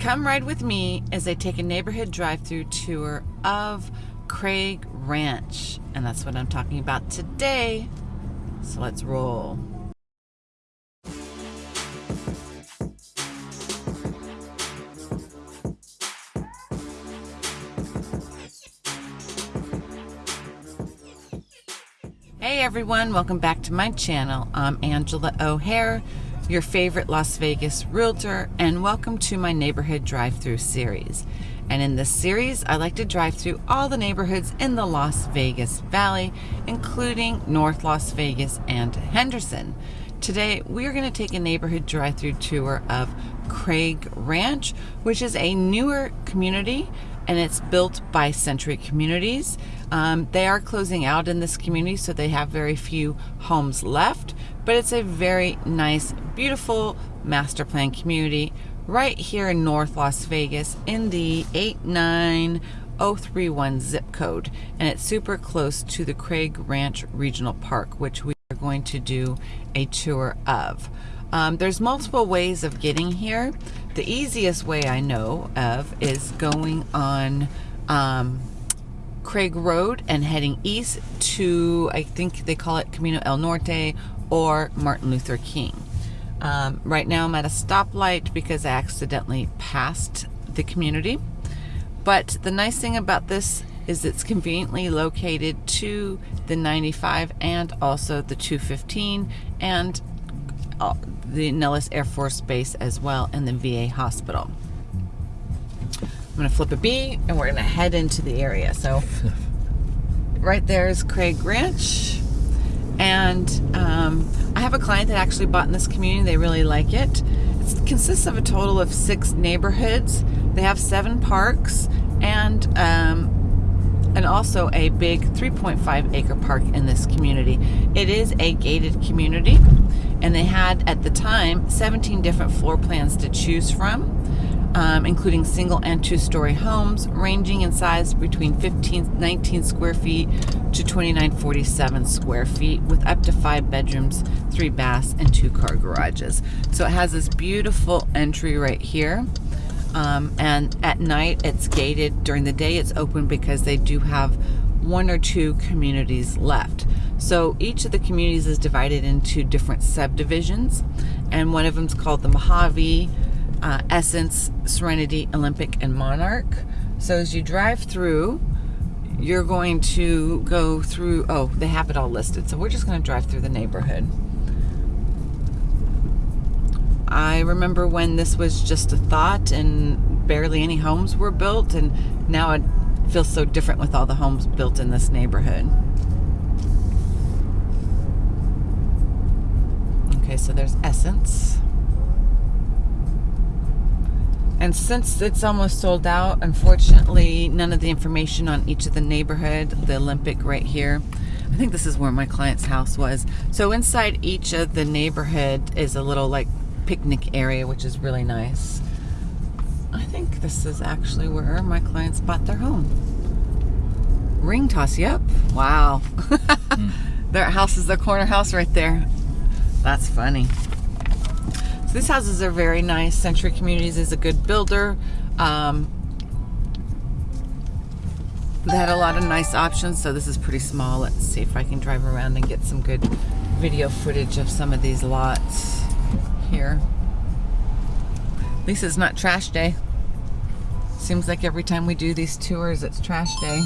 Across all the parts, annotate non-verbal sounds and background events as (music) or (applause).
Come ride with me as I take a neighborhood drive-through tour of Craig Ranch. And that's what I'm talking about today. So let's roll. Hey everyone, welcome back to my channel. I'm Angela O'Hare your favorite Las Vegas realtor, and welcome to my neighborhood drive-through series. And in this series, I like to drive through all the neighborhoods in the Las Vegas Valley, including North Las Vegas and Henderson. Today, we are going to take a neighborhood drive-through tour of Craig Ranch, which is a newer community and it's built by Century Communities. Um, they are closing out in this community, so they have very few homes left, but it's a very nice, beautiful master plan community right here in North Las Vegas in the 89031 zip code. And it's super close to the Craig Ranch Regional Park, which we are going to do a tour of. Um, there's multiple ways of getting here. The easiest way I know of is going on um, Craig Road and heading east to, I think they call it Camino El Norte or Martin Luther King. Um, right now I'm at a stoplight because I accidentally passed the community. But the nice thing about this is it's conveniently located to the 95 and also the 215 and uh, the Nellis Air Force Base as well and the VA hospital. I'm going to flip a B and we're going to head into the area. So (laughs) right there is Craig Ranch. And um, I have a client that actually bought in this community. They really like it. It consists of a total of six neighborhoods. They have seven parks and um, and also a big 3.5 acre park in this community. It is a gated community and they had at the time 17 different floor plans to choose from. Um, including single and two-story homes ranging in size between 15 19 square feet to 2947 square feet with up to five bedrooms three baths and two car garages so it has this beautiful entry right here um, and at night it's gated. During the day it's open because they do have one or two communities left. So each of the communities is divided into different subdivisions and one of them is called the Mojave, uh, Essence, Serenity, Olympic, and Monarch. So as you drive through, you're going to go through, oh, they have it all listed. So we're just going to drive through the neighborhood. I remember when this was just a thought and barely any homes were built and now it feels so different with all the homes built in this neighborhood. Okay, so there's Essence. And since it's almost sold out, unfortunately, none of the information on each of the neighborhood, the Olympic right here, I think this is where my client's house was. So inside each of the neighborhood is a little like picnic area, which is really nice. I think this is actually where my clients bought their home. Ring toss, yep. Wow. (laughs) mm. Their house is the corner house right there. That's funny. These houses are very nice. Century Communities is a good builder. Um, they had a lot of nice options, so this is pretty small. Let's see if I can drive around and get some good video footage of some of these lots here. At least it's not trash day. Seems like every time we do these tours, it's trash day.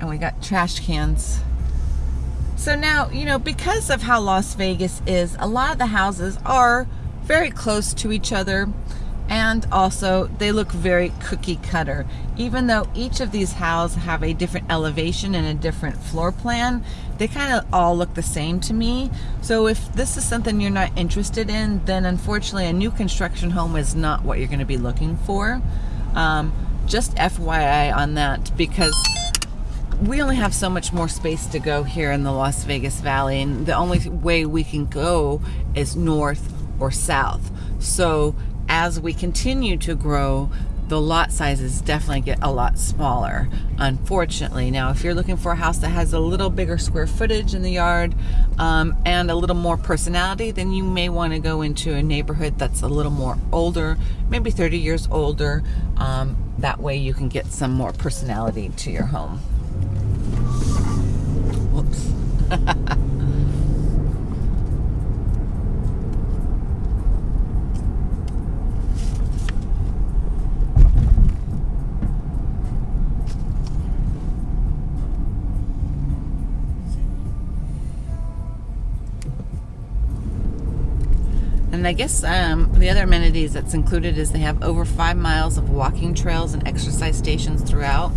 And we got trash cans. So now, you know, because of how Las Vegas is, a lot of the houses are very close to each other and also they look very cookie cutter. Even though each of these houses have a different elevation and a different floor plan they kind of all look the same to me. So if this is something you're not interested in then unfortunately a new construction home is not what you're going to be looking for. Um, just FYI on that because we only have so much more space to go here in the Las Vegas Valley and the only way we can go is north or south so as we continue to grow, the lot sizes definitely get a lot smaller, unfortunately. Now, if you're looking for a house that has a little bigger square footage in the yard um, and a little more personality, then you may want to go into a neighborhood that's a little more older, maybe 30 years older. Um, that way you can get some more personality to your home. And I guess um, the other amenities that's included is they have over five miles of walking trails and exercise stations throughout.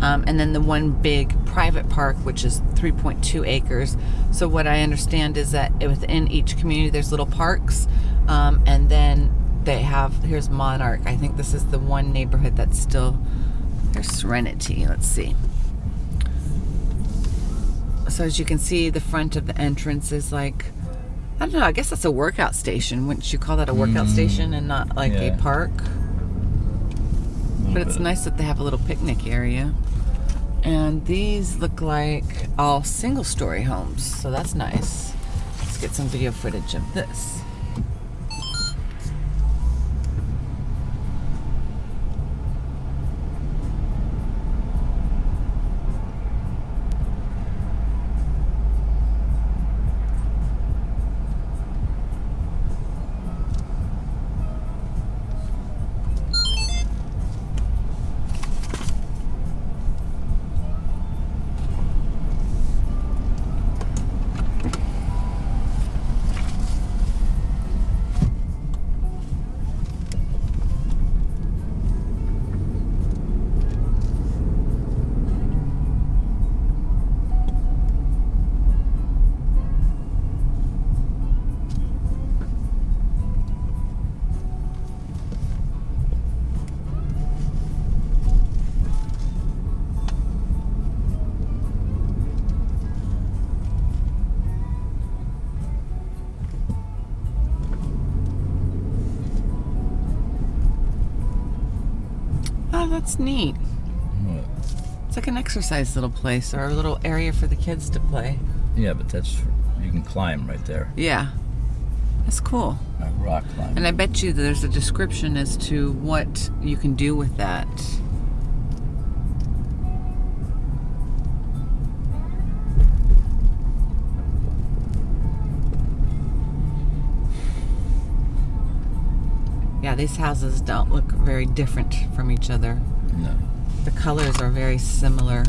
Um, and then the one big private park, which is 3.2 acres. So what I understand is that within each community, there's little parks, um, and then they have. Here's Monarch. I think this is the one neighborhood that's still. There's Serenity. Let's see. So as you can see, the front of the entrance is like I don't know. I guess that's a workout station. Wouldn't you call that a workout mm, station and not like yeah. a park? A but it's bit. nice that they have a little picnic area. And these look like all single story homes, so that's nice. Let's get some video footage of this. That's neat. What? It's like an exercise little place or a little area for the kids to play. Yeah, but that's you can climb right there. Yeah, that's cool. A rock climb. And I bet you there's a description as to what you can do with that. These houses don't look very different from each other. No. The colors are very similar.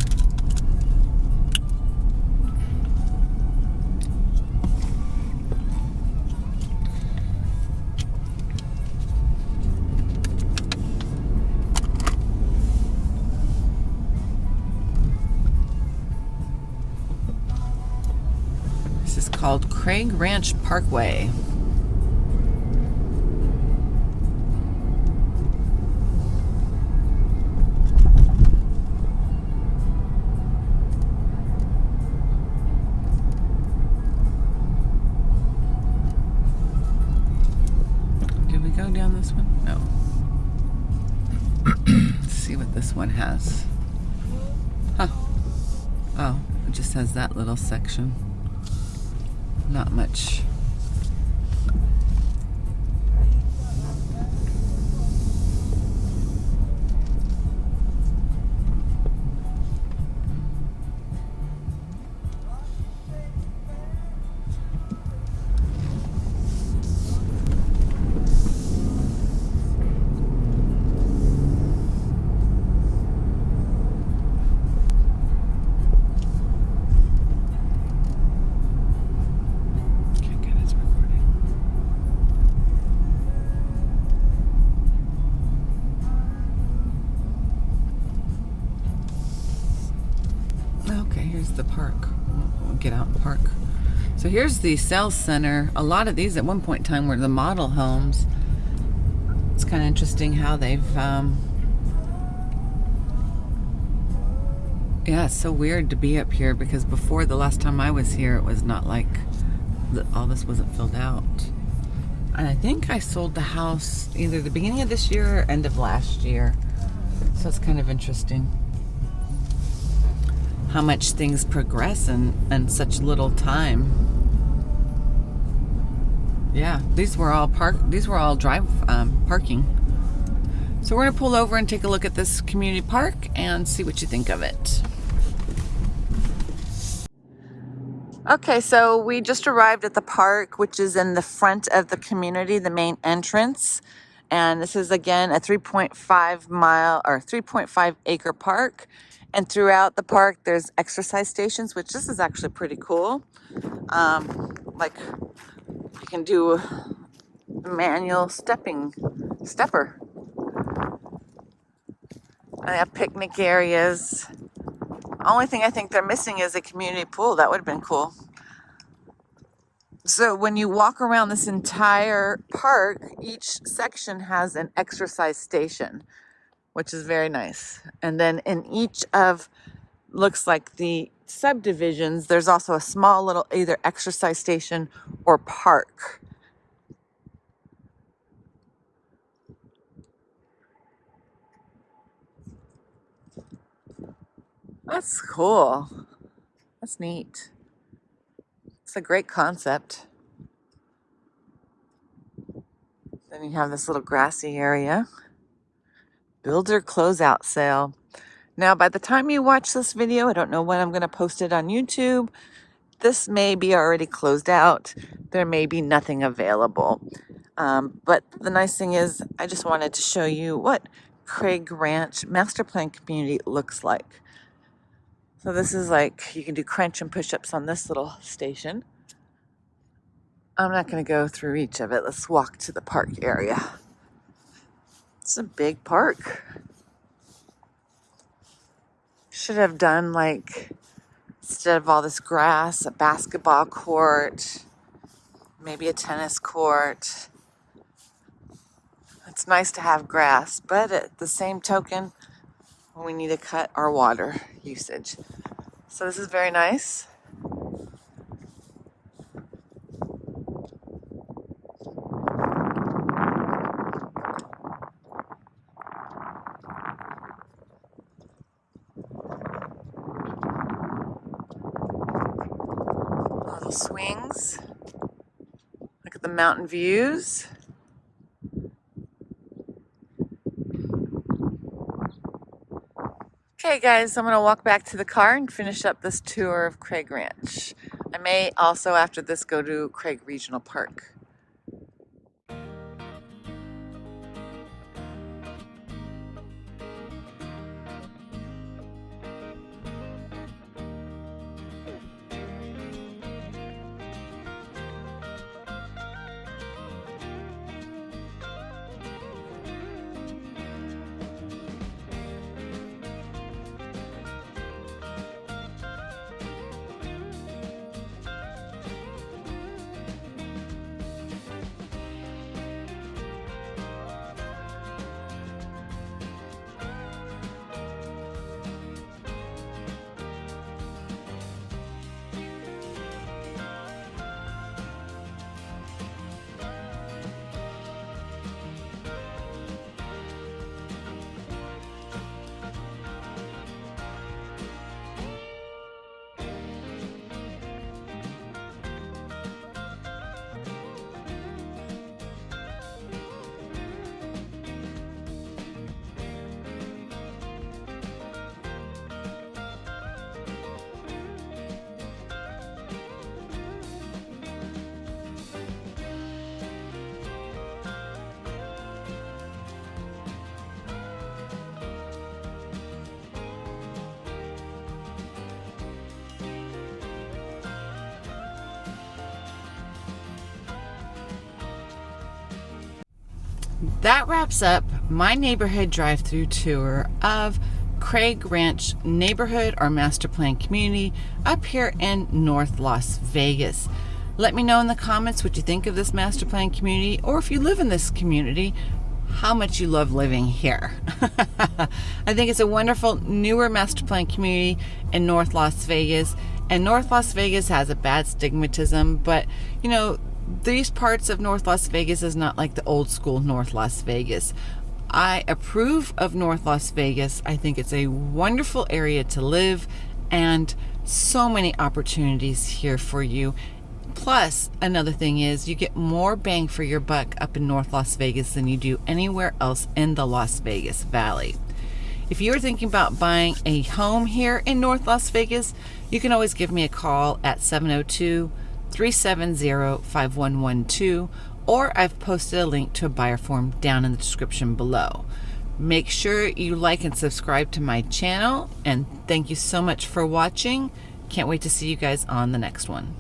This is called Craig Ranch Parkway. Has. Huh. Oh, it just has that little section. Not much the park. We'll get out and park. So here's the sales center. A lot of these at one point in time were the model homes. It's kind of interesting how they've, um, yeah, it's so weird to be up here because before the last time I was here, it was not like, all this wasn't filled out. And I think I sold the house either the beginning of this year or end of last year. So it's kind of interesting how much things progress in, in such little time. Yeah, these were all park. These were all drive um, parking. So we're gonna pull over and take a look at this community park and see what you think of it. Okay, so we just arrived at the park, which is in the front of the community, the main entrance. And this is again a 3.5 mile or 3.5 acre park. And throughout the park, there's exercise stations, which this is actually pretty cool. Um, like you can do manual stepping, stepper. I have picnic areas. Only thing I think they're missing is a community pool. That would have been cool. So when you walk around this entire park, each section has an exercise station, which is very nice. And then in each of looks like the subdivisions, there's also a small little either exercise station or park. That's cool. That's neat. A great concept. Then you have this little grassy area. Builder closeout sale. Now, by the time you watch this video, I don't know when I'm going to post it on YouTube. This may be already closed out. There may be nothing available. Um, but the nice thing is, I just wanted to show you what Craig Ranch Master Plan Community looks like. So this is like, you can do crunch and push-ups on this little station. I'm not going to go through each of it. Let's walk to the park area. It's a big park. Should have done like, instead of all this grass, a basketball court, maybe a tennis court. It's nice to have grass, but at the same token, we need to cut our water usage. So this is very nice. Little swings. Look at the mountain views. Okay guys, I'm gonna walk back to the car and finish up this tour of Craig Ranch. I may also after this go to Craig Regional Park. That wraps up my neighborhood drive-through tour of Craig Ranch neighborhood or master plan community up here in North Las Vegas. Let me know in the comments what you think of this master plan community or if you live in this community, how much you love living here. (laughs) I think it's a wonderful newer master plan community in North Las Vegas and North Las Vegas has a bad stigmatism, but you know, these parts of North Las Vegas is not like the old school North Las Vegas. I approve of North Las Vegas. I think it's a wonderful area to live and so many opportunities here for you. Plus, another thing is you get more bang for your buck up in North Las Vegas than you do anywhere else in the Las Vegas Valley. If you're thinking about buying a home here in North Las Vegas, you can always give me a call at 702 370 5112 or I've posted a link to a buyer form down in the description below. Make sure you like and subscribe to my channel and thank you so much for watching. Can't wait to see you guys on the next one.